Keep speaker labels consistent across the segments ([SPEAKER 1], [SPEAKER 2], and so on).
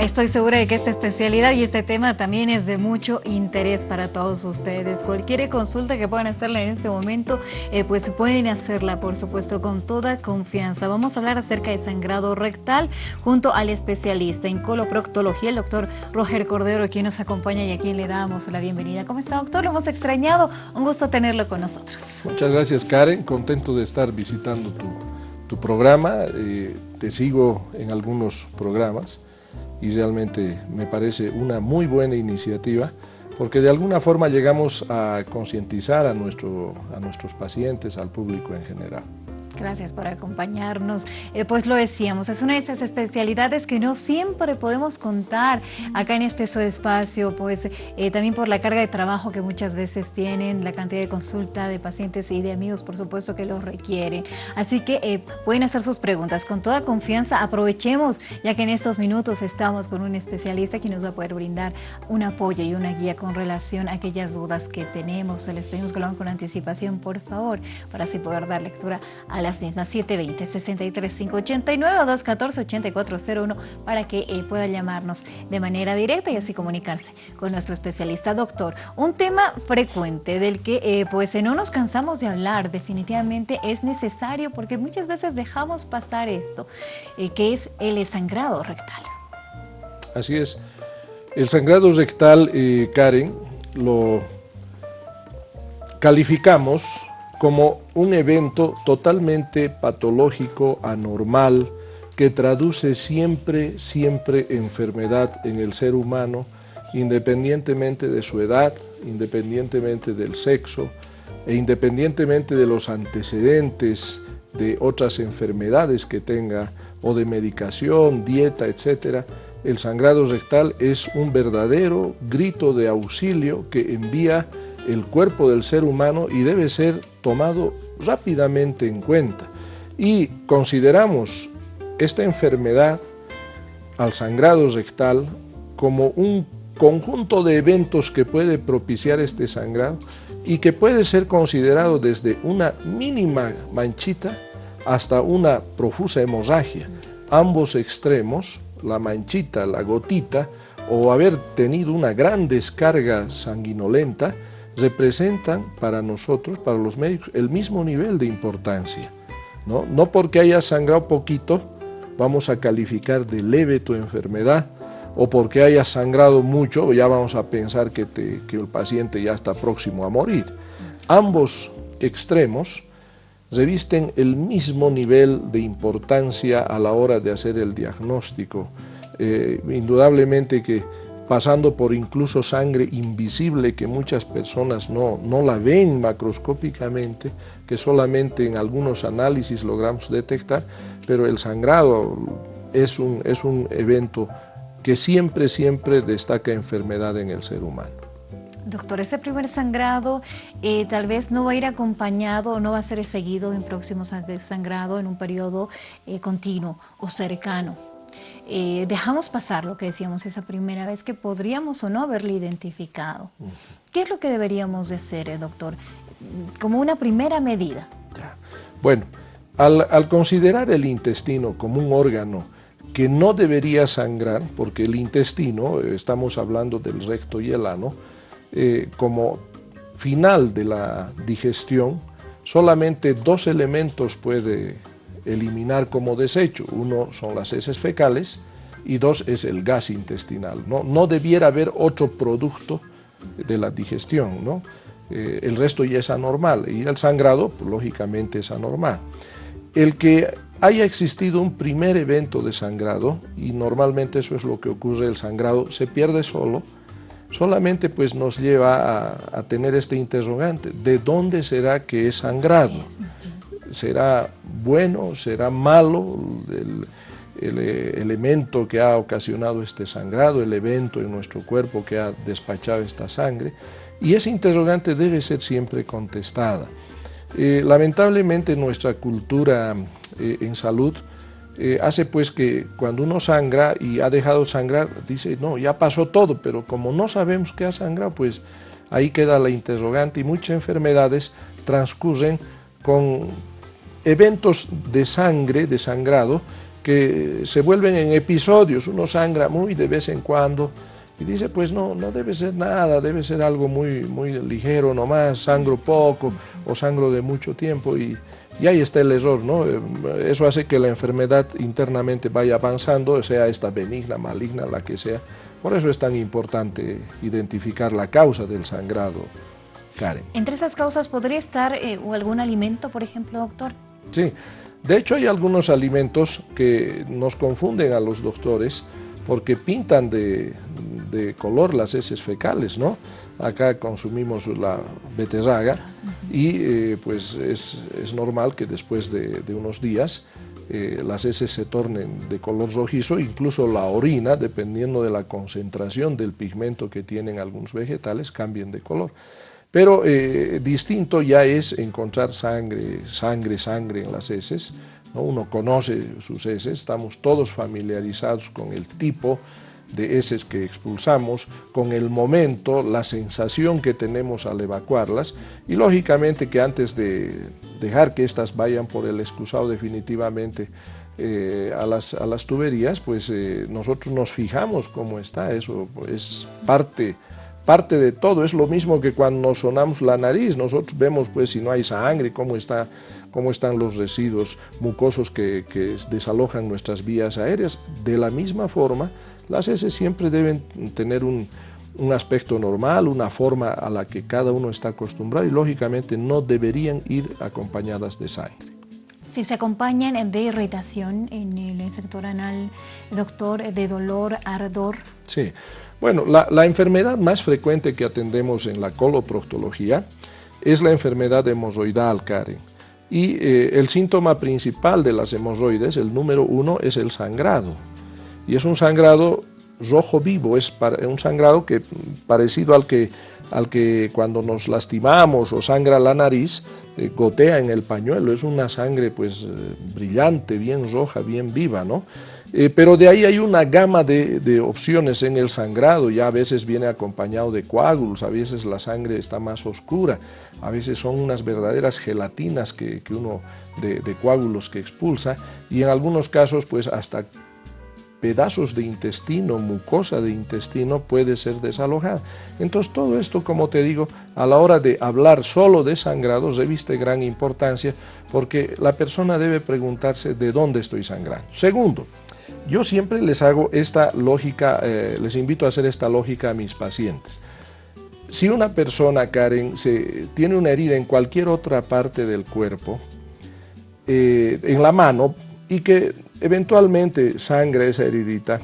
[SPEAKER 1] Estoy segura de que esta especialidad y este tema también es de mucho interés para todos ustedes. Cualquier consulta que puedan hacerla en este momento, eh, pues pueden hacerla, por supuesto, con toda confianza. Vamos a hablar acerca de sangrado rectal junto al especialista en coloproctología, el doctor Roger Cordero, quien nos acompaña y a quien le damos la bienvenida. ¿Cómo está, doctor? Lo hemos extrañado. Un gusto tenerlo con nosotros.
[SPEAKER 2] Muchas gracias, Karen. Contento de estar visitando tu, programa. Eh, te sigo en algunos programas y realmente me parece una muy buena iniciativa porque de alguna forma llegamos a concientizar a, nuestro, a nuestros pacientes, al público en general.
[SPEAKER 1] Gracias por acompañarnos. Eh, pues lo decíamos, es una de esas especialidades que no siempre podemos contar acá en este espacio, pues eh, también por la carga de trabajo que muchas veces tienen, la cantidad de consulta de pacientes y de amigos, por supuesto, que lo requieren. Así que eh, pueden hacer sus preguntas con toda confianza. Aprovechemos, ya que en estos minutos estamos con un especialista que nos va a poder brindar un apoyo y una guía con relación a aquellas dudas que tenemos. Les pedimos que lo hagan con anticipación, por favor, para así poder dar lectura a la las mismas 720-63-589 o 214-8401 para que eh, pueda llamarnos de manera directa y así comunicarse con nuestro especialista doctor. Un tema frecuente del que eh, pues no nos cansamos de hablar, definitivamente es necesario porque muchas veces dejamos pasar esto, eh, que es el sangrado rectal.
[SPEAKER 2] Así es. El sangrado rectal, Karen, lo calificamos como un evento totalmente patológico, anormal, que traduce siempre, siempre enfermedad en el ser humano, independientemente de su edad, independientemente del sexo e independientemente de los antecedentes de otras enfermedades que tenga o de medicación, dieta, etc., el sangrado rectal es un verdadero grito de auxilio que envía el cuerpo del ser humano y debe ser tomado rápidamente en cuenta. Y consideramos esta enfermedad al sangrado rectal como un conjunto de eventos que puede propiciar este sangrado y que puede ser considerado desde una mínima manchita hasta una profusa hemorragia. Ambos extremos, la manchita, la gotita, o haber tenido una gran descarga sanguinolenta, representan para nosotros, para los médicos, el mismo nivel de importancia. No, no porque haya sangrado poquito, vamos a calificar de leve tu enfermedad, o porque haya sangrado mucho, ya vamos a pensar que, que el paciente ya está próximo a morir. Ambos extremos revisten el mismo nivel de importancia a la hora de hacer el diagnóstico. Eh, indudablemente que pasando por incluso sangre invisible que muchas personas no, no la ven macroscópicamente, que solamente en algunos análisis logramos detectar, pero el sangrado es un, es un evento que siempre, siempre destaca enfermedad en el ser humano.
[SPEAKER 1] Doctor, ese primer sangrado eh, tal vez no va a ir acompañado no va a ser seguido en próximo sangrado en un periodo eh, continuo o cercano. Eh, dejamos pasar lo que decíamos esa primera vez que podríamos o no haberle identificado. ¿Qué es lo que deberíamos de hacer, eh, doctor? Como una primera medida.
[SPEAKER 2] Bueno, al, considerar el intestino como un órgano que no debería sangrar, porque el intestino, eh, estamos hablando del recto y el ano, como final de la digestión, solamente dos elementos puede eliminar como desecho. Uno son las heces fecales y dos es el gas intestinal. No, no debiera haber otro producto de la digestión, ¿no? Eh, el resto ya es anormal y el sangrado, pues, lógicamente, es anormal. El que haya existido un primer evento de sangrado, y normalmente eso es lo que ocurre, el sangrado se pierde solo, solamente pues nos lleva a, tener este interrogante, ¿de dónde será que es sangrado? Será bueno, será malo el, eh, elemento que ha ocasionado este sangrado, el evento en nuestro cuerpo que ha despachado esta sangre, y ese interrogante debe ser siempre contestada. Eh, lamentablemente nuestra cultura eh, en salud hace pues que cuando uno sangra y ha dejado sangrar, dice, no, ya pasó todo, pero como no sabemos qué ha sangrado, pues ahí queda la interrogante y muchas enfermedades transcurren con eventos de sangre, de sangrado, que se vuelven en episodios, uno sangra muy de vez en cuando y dice, pues no, no debe ser nada, debe ser algo muy, muy ligero nomás, sangro poco o sangro de mucho tiempo y, y ahí está el error, ¿no? Eso hace que la enfermedad internamente vaya avanzando, sea esta benigna, maligna, la que sea. Por eso es tan importante identificar la causa del sangrado, Karen.
[SPEAKER 1] ¿Entre esas causas podría estar eh, algún alimento, por ejemplo, doctor?
[SPEAKER 2] Sí, de hecho hay algunos alimentos que nos confunden a los doctores porque pintan de, color las heces fecales, ¿no? Acá consumimos la beterraga y eh, pues es, normal que después de, unos días eh, las heces se tornen de color rojizo, incluso la orina, dependiendo de la concentración del pigmento que tienen algunos vegetales, cambien de color. Pero eh, distinto ya es encontrar sangre, sangre, sangre en las heces, uno conoce sus heces, estamos todos familiarizados con el tipo de heces que expulsamos, con el momento, la sensación que tenemos al evacuarlas y lógicamente que antes de dejar que éstas vayan por el excusado definitivamente eh, a, las, a, las, tuberías, pues eh, nosotros nos fijamos cómo está, eso es parte parte de todo, es lo mismo que cuando nos sonamos la nariz, nosotros vemos pues si no hay sangre, cómo, está, cómo están los residuos mucosos que, que desalojan nuestras vías aéreas. De la misma forma, las heces siempre deben tener un, un aspecto normal, una forma a la que cada uno está acostumbrado y lógicamente no deberían ir acompañadas de sangre.
[SPEAKER 1] Si se acompañan de irritación en el sector anal, doctor, de dolor, ardor.
[SPEAKER 2] Sí, bueno, la, enfermedad más frecuente que atendemos en la coloproctología es la enfermedad hemorroidal, Karen. Y eh, el síntoma principal de las hemorroides, el número uno, es el sangrado. Y es un sangrado rojo vivo, es un sangrado que, parecido al que, al que cuando nos lastimamos o sangra la nariz, eh, gotea en el pañuelo, es una sangre pues eh, brillante, bien roja, bien viva, ¿no? Eh, pero de ahí hay una gama de, opciones en el sangrado, ya a veces viene acompañado de coágulos, a veces la sangre está más oscura, a veces son unas verdaderas gelatinas que, uno de, de, coágulos que expulsa y en algunos casos pues hasta pedazos de intestino, mucosa de intestino puede ser desalojada. Entonces todo esto, como te digo, a la hora de hablar solo de sangrados reviste gran importancia porque la persona debe preguntarse de dónde estoy sangrando. Segundo, yo siempre les hago esta lógica, eh, les invito a hacer esta lógica a mis pacientes. Si una persona, Karen, se, tiene una herida en cualquier otra parte del cuerpo, eh, en la mano, y que eventualmente sangra esa heridita,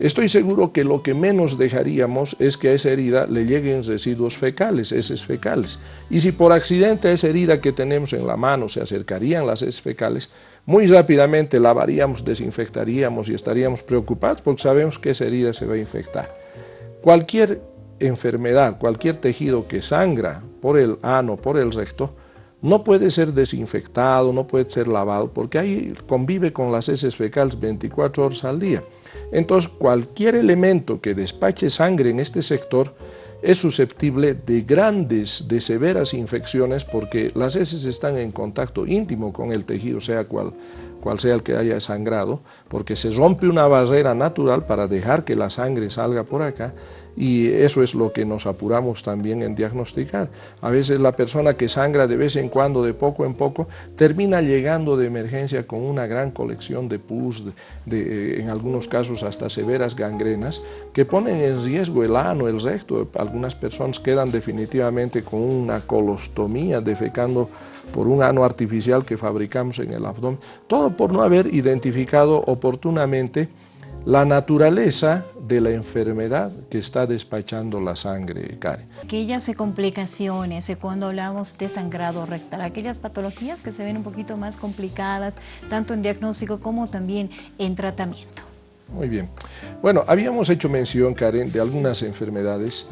[SPEAKER 2] estoy seguro que lo que menos dejaríamos es que a esa herida le lleguen residuos fecales, heces fecales. Y si por accidente a esa herida que tenemos en la mano se acercarían las heces fecales, muy rápidamente lavaríamos, desinfectaríamos y estaríamos preocupados porque sabemos que esa herida se va a infectar. Cualquier enfermedad, cualquier tejido que sangra por el ano, por el recto, no puede ser desinfectado, no puede ser lavado, porque ahí convive con las heces fecales 24 horas al día. Entonces, cualquier elemento que despache sangre en este sector es susceptible de grandes, de severas infecciones porque las heces están en contacto íntimo con el tejido, sea cual, cual sea el que haya sangrado, porque se rompe una barrera natural para dejar que la sangre salga por acá y eso es lo que nos apuramos también en diagnosticar. A veces la persona que sangra de vez en cuando, de poco en poco, termina llegando de emergencia con una gran colección de pus, de, eh, en algunos casos hasta severas gangrenas, que ponen en riesgo el ano, el recto. Algunas personas quedan definitivamente con una colostomía, defecando por un ano artificial que fabricamos en el abdomen, todo por no haber identificado oportunamente la naturaleza de la enfermedad que está despachando la sangre, Karen.
[SPEAKER 1] Aquellas complicaciones, cuando hablamos de sangrado rectal, aquellas patologías que se ven un poquito más complicadas, tanto en diagnóstico como también en tratamiento.
[SPEAKER 2] Muy bien. Bueno, habíamos hecho mención, Karen, de algunas enfermedades,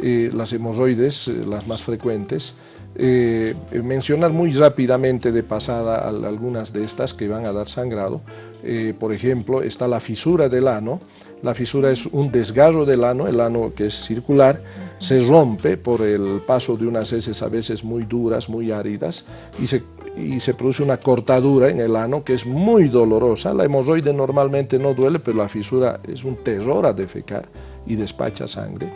[SPEAKER 2] eh, las hemorroides, eh, las más frecuentes, eh, mencionar muy rápidamente de pasada algunas de estas que van a dar sangrado. Eh, por ejemplo, está la fisura del ano. La fisura es un desgarro del ano, el ano que es circular, se rompe por el paso de unas heces a veces muy duras, muy áridas, y se y se produce una cortadura en el ano que es muy dolorosa. La hemorroide normalmente no duele, pero la fisura es un terror a defecar y despacha sangre.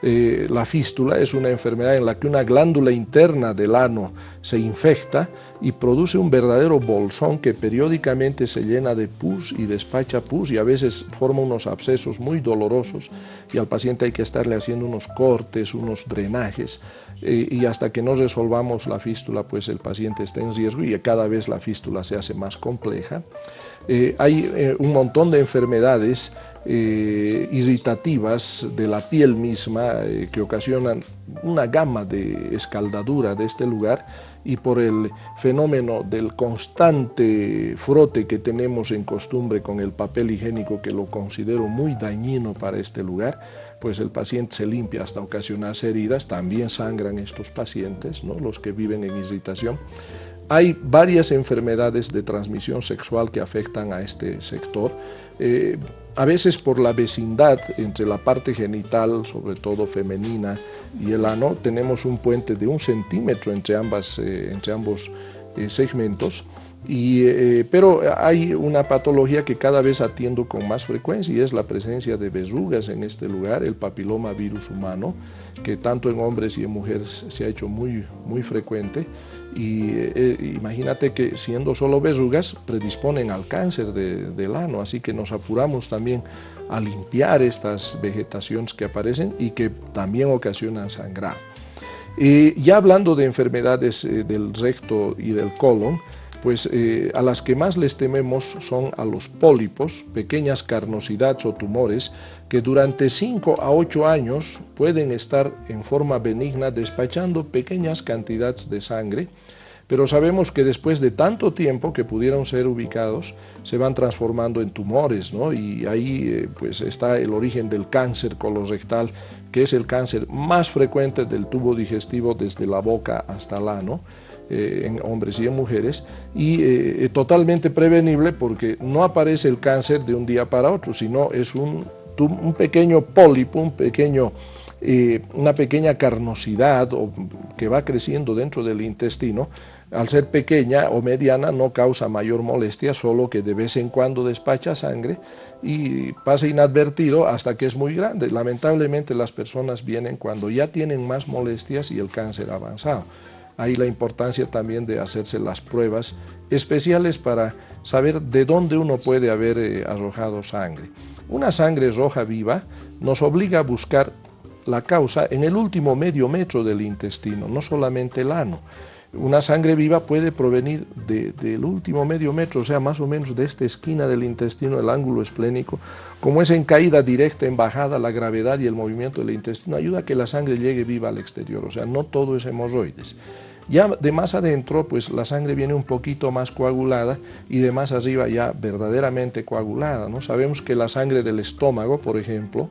[SPEAKER 2] Eh, la fístula es una enfermedad en la que una glándula interna del ano se infecta y produce un verdadero bolsón que periódicamente se llena de pus y despacha pus y a veces forma unos abscesos muy dolorosos y al paciente hay que estarle haciendo unos cortes, unos drenajes eh, y hasta que no resolvamos la fístula pues el paciente está en riesgo y cada vez la fístula se hace más compleja. Eh, hay un montón de enfermedades eh, irritativas de la piel misma eh, que ocasionan una gama de escaldadura de este lugar y por el fenómeno del constante frote que tenemos en costumbre con el papel higiénico que lo considero muy dañino para este lugar, pues el paciente se limpia hasta ocasionarse heridas, también sangran estos pacientes, ¿no? los que viven en irritación. Hay varias enfermedades de transmisión sexual que afectan a este sector. Eh, a veces por la vecindad entre la parte genital, sobre todo femenina, y el ano, tenemos un puente de un centímetro entre, ambas, eh, entre ambos eh, segmentos, y, pero hay una patología que cada vez atiendo con más frecuencia y es la presencia de verrugas en este lugar, el papiloma virus humano, que tanto en hombres y en mujeres se ha hecho muy, muy frecuente. Y eh, imagínate que siendo solo verrugas predisponen al cáncer del ano, así que nos apuramos también a limpiar estas vegetaciones que aparecen y que también ocasionan sangrado. Y ya hablando de enfermedades eh, del recto y del colon, pues eh, a las que más les tememos son a los pólipos, pequeñas carnosidades o tumores que durante 5 a 8 años pueden estar en forma benigna despachando pequeñas cantidades de sangre, pero sabemos que después de tanto tiempo que pudieron ser ubicados, se van transformando en tumores, ¿no? y ahí eh, pues está el origen del cáncer colorectal, que es el cáncer más frecuente del tubo digestivo desde la boca hasta el ano, eh, en hombres y en mujeres y eh, eh, totalmente prevenible porque no aparece el cáncer de un día para otro, sino es un, un pequeño pólipo, un pequeño, una pequeña carnosidad que va creciendo dentro del intestino, al ser pequeña o mediana no causa mayor molestia, solo que de vez en cuando despacha sangre y pasa inadvertido hasta que es muy grande. Lamentablemente las personas vienen cuando ya tienen más molestias y el cáncer avanzado. Ahí la importancia también de hacerse las pruebas especiales para saber de dónde uno puede haber eh, arrojado sangre. Una sangre roja viva nos obliga a buscar la causa en el último medio metro del intestino, no solamente el ano. Una sangre viva puede provenir del último medio metro, o sea, más o menos de esta esquina del intestino, el ángulo esplénico. Como es en caída directa, en bajada, la gravedad y el movimiento del intestino ayuda a que la sangre llegue viva al exterior, o sea, no todo es hemorroides. Ya de más adentro, pues la sangre viene un poquito más coagulada y de más arriba ya verdaderamente coagulada. ¿no? Sabemos que la sangre del estómago, por ejemplo,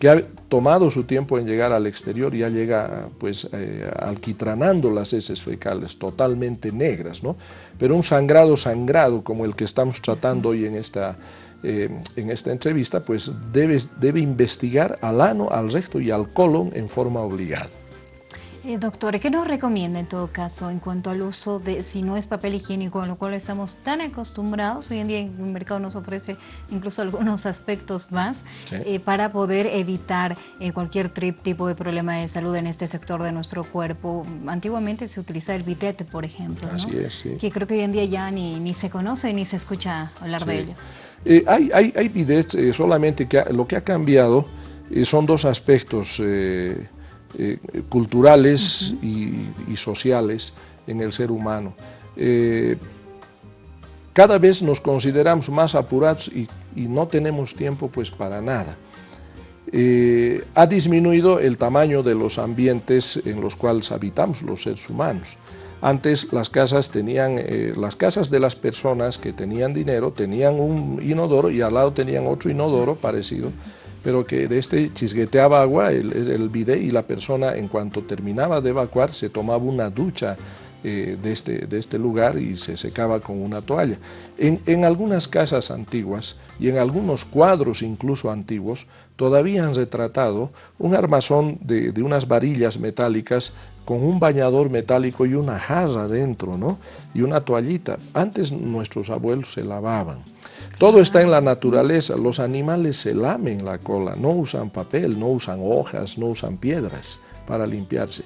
[SPEAKER 2] que ha tomado su tiempo en llegar al exterior, ya llega pues eh, alquitranando las heces fecales, totalmente negras, ¿no? Pero un sangrado sangrado como el que estamos tratando hoy en esta, eh, en esta entrevista, pues debe, debe investigar al ano, al recto y al colon en forma obligada.
[SPEAKER 1] Eh, doctor, ¿qué nos recomienda en todo caso en cuanto al uso de, si no es papel higiénico, a lo cual estamos tan acostumbrados, hoy en día el mercado nos ofrece incluso algunos aspectos más, eh, para poder evitar eh, cualquier tipo de problema de salud en este sector de nuestro cuerpo? Antiguamente se utilizaba el bitete, por ejemplo,
[SPEAKER 2] Así es, sí.
[SPEAKER 1] que creo que hoy en día ya ni, ni se conoce ni se escucha hablar de ello.
[SPEAKER 2] hay, hay, hay bidets, solamente que lo que ha cambiado son dos aspectos eh, culturales y, sociales en el ser humano. Eh, cada vez nos consideramos más apurados y, no tenemos tiempo pues para nada. Eh, ha disminuido el tamaño de los ambientes en los cuales habitamos los seres humanos. Antes las casas tenían, las casas de las personas que tenían dinero tenían un inodoro y al lado tenían otro inodoro parecido pero que de este chisgueteaba agua el, el bidet y la persona en cuanto terminaba de evacuar se tomaba una ducha eh, de, este, de este lugar y se secaba con una toalla. En, en, algunas casas antiguas y en algunos cuadros incluso antiguos todavía han retratado un armazón de, de unas varillas metálicas con un bañador metálico y una jarra dentro, ¿no? Y una toallita. Antes nuestros abuelos se lavaban. Todo está en la naturaleza, los animales se lamen la cola, no usan papel, no usan hojas, no usan piedras para limpiarse.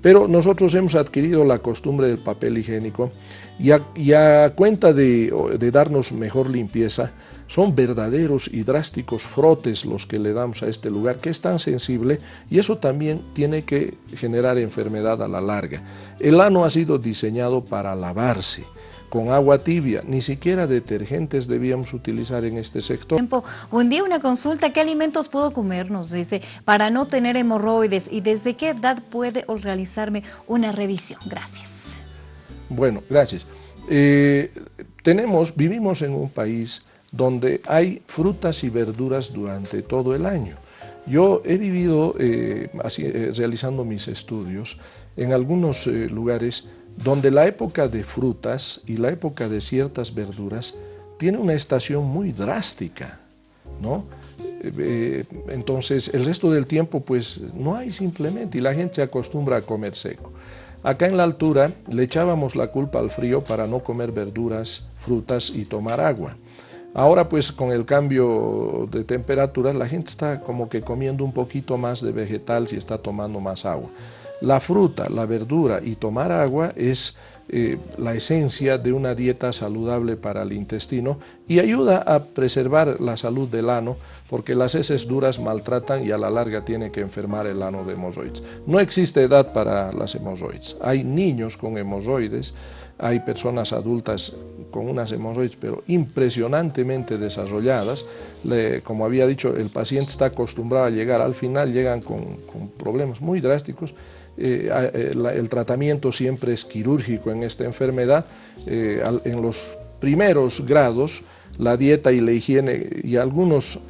[SPEAKER 2] Pero nosotros hemos adquirido la costumbre del papel higiénico y a, cuenta de, darnos mejor limpieza, son verdaderos y drásticos frotes los que le damos a este lugar, que es tan sensible y eso también tiene que generar enfermedad a la larga. El ano ha sido diseñado para lavarse, con agua tibia, ni siquiera detergentes debíamos utilizar en este sector.
[SPEAKER 1] Un día una consulta, ¿qué alimentos puedo comernos? Dice, para no tener hemorroides y desde qué edad puede realizarme una revisión. Gracias.
[SPEAKER 2] Bueno, gracias. Eh, tenemos, vivimos en un país donde hay frutas y verduras durante todo el año. Yo he vivido eh, así, eh, realizando mis estudios en algunos lugares donde la época de frutas y la época de ciertas verduras tiene una estación muy drástica, ¿no? Eh, entonces, el resto del tiempo, pues, no hay simplemente, y la gente se acostumbra a comer seco. Acá en la altura le echábamos la culpa al frío para no comer verduras, frutas y tomar agua. Ahora, pues, con el cambio de temperaturas, la gente está como que comiendo un poquito más de vegetal si está tomando más agua. La fruta, la verdura y tomar agua es eh, la esencia de una dieta saludable para el intestino y ayuda a preservar la salud del ano porque las heces duras maltratan y a la larga tiene que enfermar el ano de hemorroides. No existe edad para las hemorroides. Hay niños con hemorroides, hay personas adultas con unas hemorroides, pero impresionantemente desarrolladas. como había dicho, el paciente está acostumbrado a llegar, al final llegan con, con problemas muy drásticos eh, eh, el tratamiento siempre es quirúrgico en esta enfermedad. Eh, en los primeros grados, la dieta y la higiene y algunos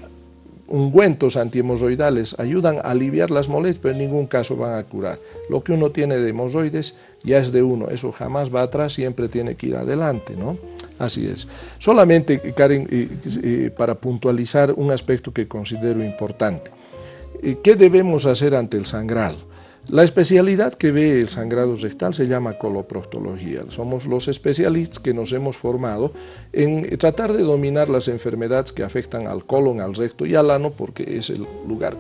[SPEAKER 2] ungüentos antihemorroidales ayudan a aliviar las molestias, pero en ningún caso van a curar. Lo que uno tiene de hemorroides ya es de uno, eso jamás va atrás, siempre tiene que ir adelante, ¿no? Así es. Solamente, Karen, para puntualizar un aspecto que considero importante. ¿Qué debemos hacer ante el sangrado? La especialidad que ve el sangrado rectal se llama coloproctología. Somos los especialistas que nos hemos formado en tratar de dominar las enfermedades que afectan al colon, al recto y al ano porque es el lugar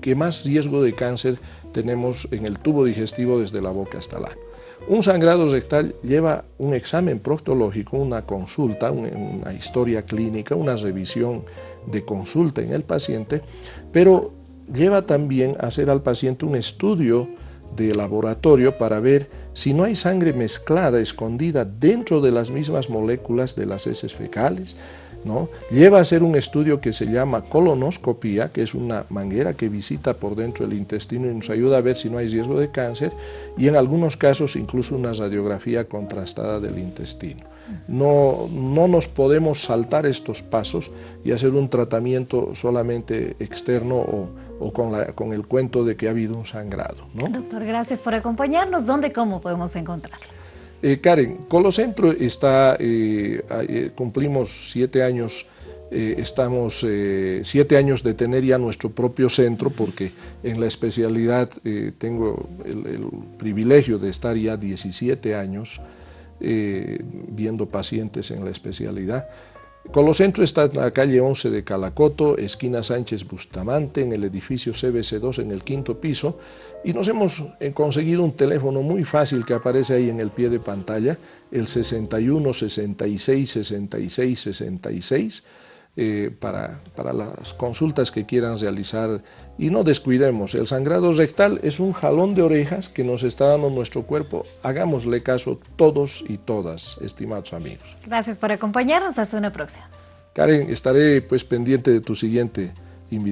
[SPEAKER 2] que más riesgo de cáncer tenemos en el tubo digestivo desde la boca hasta el ano. Un sangrado rectal lleva un examen proctológico, una consulta, una historia clínica, una revisión de consulta en el paciente, pero lleva también a hacer al paciente un estudio de laboratorio para ver si no hay sangre mezclada, escondida dentro de las mismas moléculas de las heces fecales, ¿no? Lleva a hacer un estudio que se llama colonoscopía, que es una manguera que visita por dentro del intestino y nos ayuda a ver si no hay riesgo de cáncer, y en algunos casos incluso una radiografía contrastada del intestino. No, no nos podemos saltar estos pasos y hacer un tratamiento solamente externo o, o con, la, con, el cuento de que ha habido un sangrado. ¿no?
[SPEAKER 1] Doctor, gracias por acompañarnos. ¿Dónde, cómo podemos encontrarlo?
[SPEAKER 2] Eh, Karen, Colocentro está, eh, eh, cumplimos siete años, eh, estamos eh, siete años de tener ya nuestro propio centro porque en la especialidad eh, tengo el, el, privilegio de estar ya 17 años viendo pacientes en la especialidad. Colocentro está en la calle 11 de Calacoto, esquina Sánchez Bustamante, en el edificio CBC2 en el quinto piso, y nos hemos eh, conseguido un teléfono muy fácil que aparece ahí en el pie de pantalla, el 61 66 66 66, eh, para, para, las consultas que quieran realizar y no descuidemos, el sangrado rectal es un jalón de orejas que nos está dando nuestro cuerpo, hagámosle caso todos y todas, estimados amigos.
[SPEAKER 1] Gracias por acompañarnos, hasta una próxima.
[SPEAKER 2] Karen, estaré pues pendiente de tu siguiente invitación.